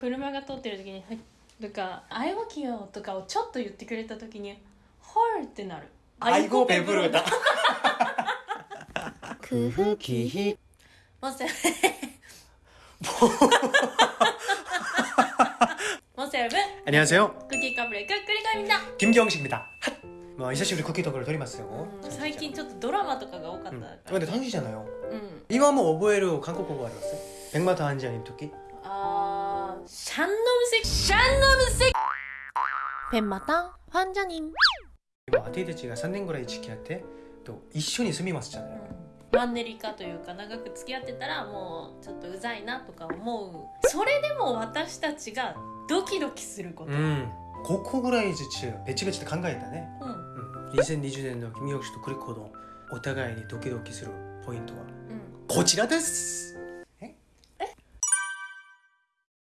車が通ってる時に「はい」とか「愛語きよ」とかをちょっと言ってくれた時に「ほーってなる愛語ペブルだ空腹期もせもせるぶ 안녕하세요 クッキーカブレクックリカミだ 김경식입니다 핫! 뭐久しぶり쿠키トーク를撮りますよ最近ちょっとドラマとかが多かったうんから근데 당시잖아요 うん 이거 한번 오버에로 한국어가 알았어요 백마타 한지아님 토끼 あ ーシャンノムセシャンノムセ 뱀마당 환자님 뭐 아테이드치가 3年ぐらい付き合って또一緒に住みますじゃないマンネリ化というか長く付き合ってたらもうちょっとうざいなとか思うそれでも私たちがドキドキすること、 음5個ぐらいずつ別々で考えたねうんうん2020年の김경식とクリコのお互いにドキドキするポイントはうんこちらです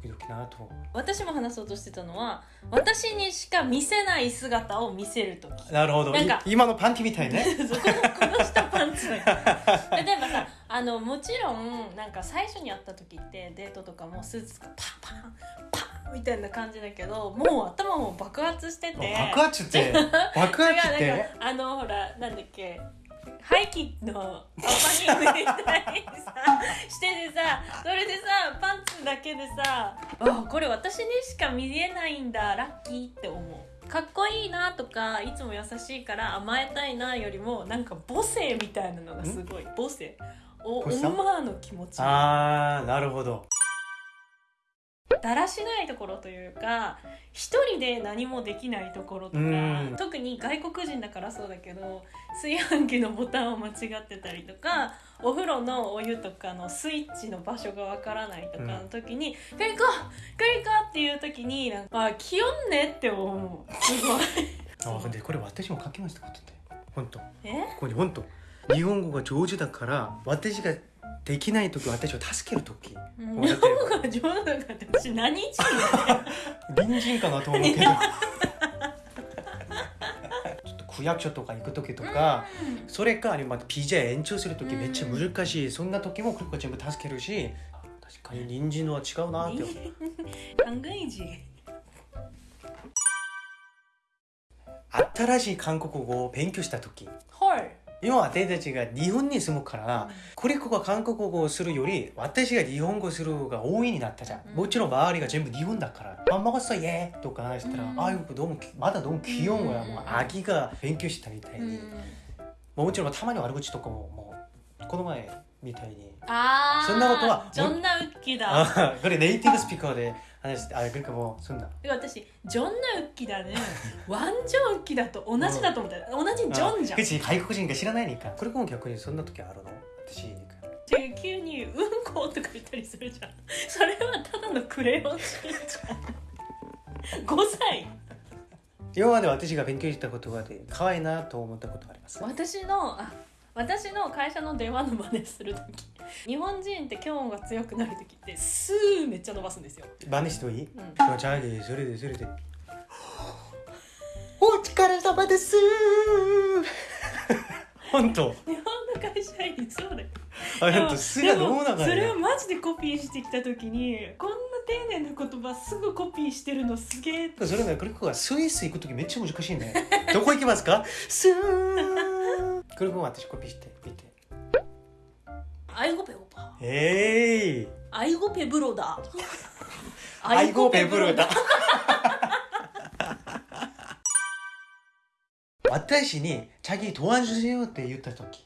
ちゃドキドキなと。私も話そうとしてたのは私にしか見せない姿を見せる時。なるほど。なんかい今のパンティみたいね。そこのこの下パンツ例えばさあのもちろんなんか最初に会った時ってデートとかもスーツがパンパンパンみたいな感じだけどもう頭も爆発してて。爆発って 爆発って？かあのほらなんだっけハイキのオーパニングみたいにさしててさそれでさパンツだけでさあこれ私にしか見えないんだラッキーって思う。かっこいいなとかいつも優しいから甘えたいなよりもなんか母性みたいなのがすごい。母性。おオマーの気持ち。あーなるほどだらしないところというか一人で何もできないところとかうん。特に外国人だからそうだけど炊飯器のボタンを間違ってたりとかお風呂のお湯とかのスイッチの場所がわからないとかの時に「クリコ!クリコ!」っていう時になんか「あ気温ね」って思う。すごい。あ근데これ私も書きましたことって本当。こえこに本当。日本語が上手だから私ができない時私を助ける時。日本語が上手だって私何人隣人かなと思うけど ちょっと区役所とか行く時とかそれかあるいはまた BJ 延長する時めっちゃ難しい。そんな時もクリコが全部助けるし確かに。隣人のは違うなって。思 う考え字新しい韓国語を勉強した時。はい今私たちが日本に住むから、コリコが韓国語をするより私が日本語するが多いになったじゃん、もちろん周りが全部日本だから「밥 먹었어 예」とか話したら「ああいう너もまだど무귀여운 거 야、 もうアギが勉強したみたいに、もちろんたまに悪口とかももうこの前みたいに。あそんなことはそんなウッキだ。これネイティブスピーカーで話してあなんかもうそんな。で私ジョンナウッキだね。ワンジョンウッキだと同じだと思った。同じジョンじゃん。あ口外国人が知らないにか。これも逆にそんな時あるの？私に急に「うんこ」とか言ったりするじゃん。それはただのクレヨンしんちゃん。5歳今まで私が勉強した言葉で可愛いなと思ったことあります？私のあ私の会社の電話の真似する時日本人って今日が強くなる時ってスーめっちゃ伸ばすんですよ、真似してもいい？うん、じゃあねそれでそれで。お疲れ様です。本当。日本の会社員そうだよ。すがどうなでもそれをのマジでコピーしてきた時にこんな丁寧な言葉すぐコピーしてるのすげえそれねクリコがスイス行く時めっちゃ難しいね。どこ行きますか？スー。クリコが私コピー して見てアイゴペオパえいアイゴペブロだアイゴペブルだ私に「チャギ도와주세요」って言った時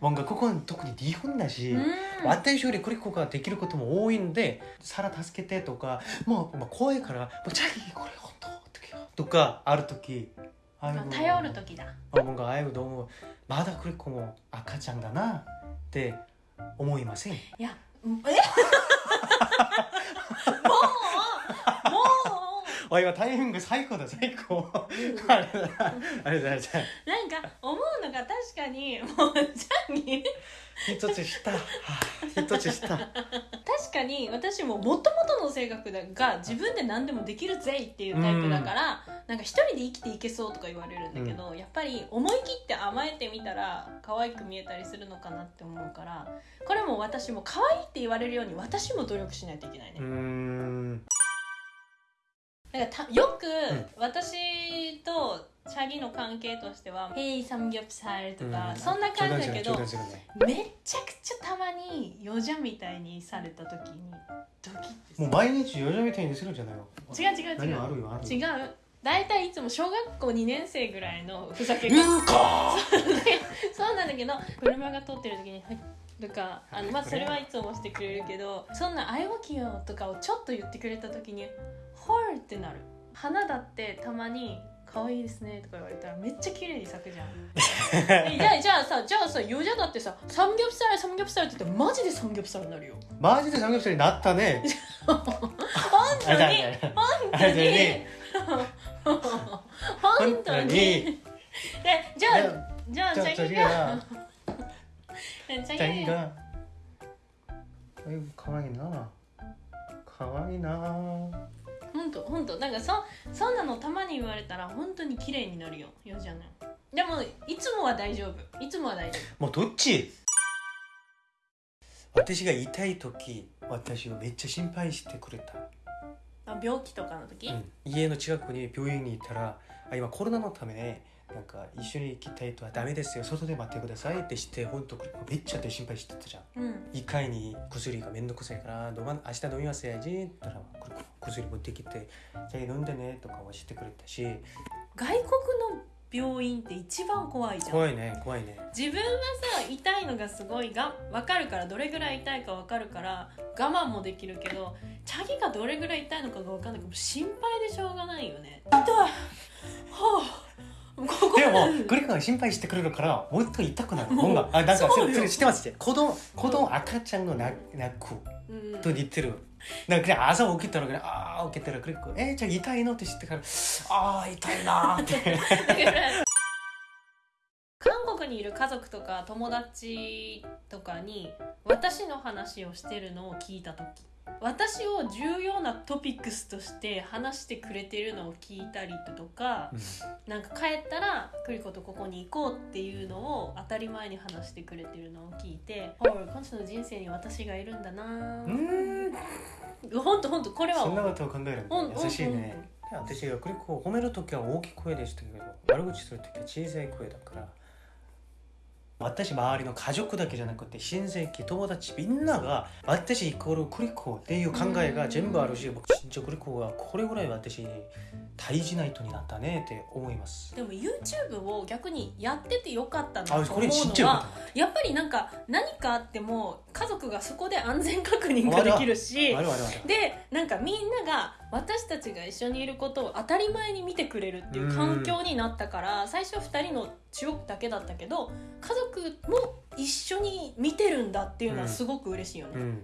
뭔가ここ特に日本だし、うん私よりクリコができることも多いんで「サラ助けて」とかもう、まあ、怖いから「もうチャギこれ本当」って言 とかある時あ아이고 頼る時だ 어, 뭔가 아이고 너무 마다 그렇고 뭐 아카짱다나って 思いません。いやえ？もうもうあ今タイミング最高だ最高。あれだ。あれだじゃあなんか思うのが確かにもうジャンギ一つ下。はあ一つ下。確かに私ももともとの性格が自分で何でもできるぜっていうタイプだから、なんか一人で生きていけそうとか言われるんだけど、やっぱり思い切って甘えてみたら可愛く見えたりするのかなって思うからこれも私も可愛いって言われるように私も努力しないといけないねうー。んだからたよくん。私とチャギの関係としては「ヘイサムギョプサル」とか、うん。そんな感じだけどめちゃくちゃたまにヨジャみたいにされた時にドキッてもう毎日ヨジャみたいにするんじゃないの？違う違う違何うあるよあるよ。違う。大体いつも小学校2年生ぐらいのふざけ方うんかそうなんだけど車が通ってる時に「はい」とかあのまあそれはいつもしてくれるけどそんな「あいごきよ」とかをちょっと言ってくれた時に「ほーってなる花だってたまに可愛いですねとか言われたらめっちゃ綺麗に咲くじゃん。じゃあじゃあさじゃあさヨジャだってさ「サムギョプサルサムギョプサル」って言ってマジでサムギョプサルになるよ。マジでサムギョプサルになったね。本当に。本当に。本当に。あじゃあじゃあじゃあじゃあ可愛いな。可愛いな。本当本当。なんかそそんなのたまに言われたら本当に綺麗になるよ。よじゃない。でもいつもは大丈夫。いつもは大丈夫。もうどっち？私が痛い時私をめっちゃ心配してくれた。あ病気とかの時、うん。家の近くに病院に行ったらあ今コロナのためなんか一緒に行きたいとはダメですよ。外で待ってくださいってして本当めっちゃで心配してたじゃん。うん。1回に薬がめんどくさいから飲ま明日飲みますやじって言ったら薬持ってきてじゃあ飲んでねとか教えてくれたし。外国の病院って一番怖いじゃん。怖いね怖いね。自分はさ痛いのがすごいが分かるからどれぐらい痛いか分かるから我慢もできるけどチャギがどれぐらい痛いのかが分かんないから心配でしょうがないよね。痛い。はあ でもグレコが心配してくれるからもっと痛くなる。があなんかそれ知ってます？って子供子供赤ちゃんの泣くと似てる。なんか朝起きたら、ああ、起きたら、グレコ、えー、じゃあ痛いの？って知ってから、ああ、痛いなって。韓国にいる家族とか友達とかに私の話をしてるのを聞いた時私を重要なトピックスとして話してくれてるのを聞いたりとか、なんか帰ったらクリコとここに行こうっていうのを当たり前に話してくれてるのを聞いて「おい今週の人生に私がいるんだな。うーん。ほんとほんとこれは。そんなことを考えるんうんだ優しいね。私がグリコを褒める時は大きい声でしたけど悪口する時は小さい声だから私周りの家族だけじゃなくて親戚友達みんなが私イコールクリコっていう考えが全部あるし僕진짜クリコがこれぐらい私に大事な人になったねって思います。でも YouTube を逆にやっててよかったなとあ思うのはやっぱりなんか何かあっても家族がそこで安全確認ができるしでなんかみんなが私たちが一緒にいることを当たり前に見てくれるっていう環境になったから最初は2人の中国だけだったけど家族も一緒に見てるんだっていうのはすごく嬉しいよね。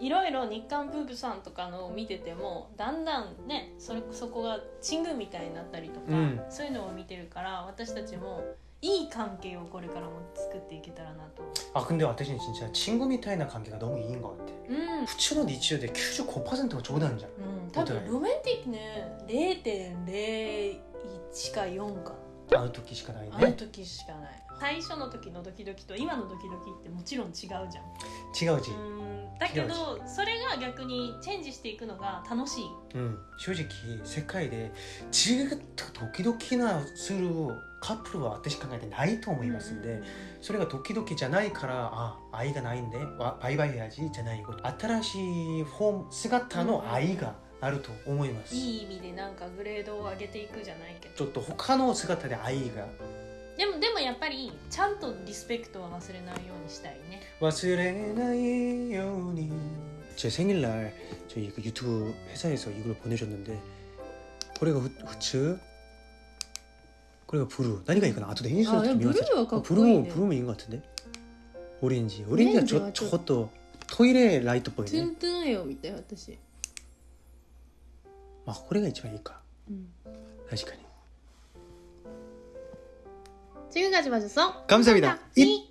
いろいろ日韓夫婦さんとかのを見ててもだんだんねそれそこがチングみたいになったりとか、うん。そういうのを見てるから私たちもいい関係をこれからも作っていけたらなと。 아 근데私に진짜 친구みたいな関係が너무いい것 같아 うん、普通の日常で95%が冗談じゃんうん、多分ロマンティックね0.01か4かあの時しかないあのね時しかない最初の時のドキドキと今のドキドキってもちろん違うじゃん違うし、うん だけどそれが逆にチェンジしていくのが楽しい。うん、正直世界でずっとドキドキなするカップルは私考えてないと思いますんで、それがドキドキじゃないからあ愛がないんでわバイバイやじじゃないこと。新しいフォーム姿の愛があると思います、いい意味でなんかグレードを上げていくじゃないけど。ちょっと他の姿で愛がでもでもやっぱりちゃんとリスペクトは忘れないようにしたいね忘れないように제 생일날 저희 그 유튜브 회사에서 이걸 보내셨는데 고래가 후, 후츠 고래가 부루 나니가 이건 아도 대인시로 미워서 부루 부루면 인것 같은데 오렌지 오렌지가 저 저것도 토일에 라이트 보이네 튼튼해요 밑에私まあこれが一番いいか、うん、確かに 지금까지 봐줘서 감사합니다. 이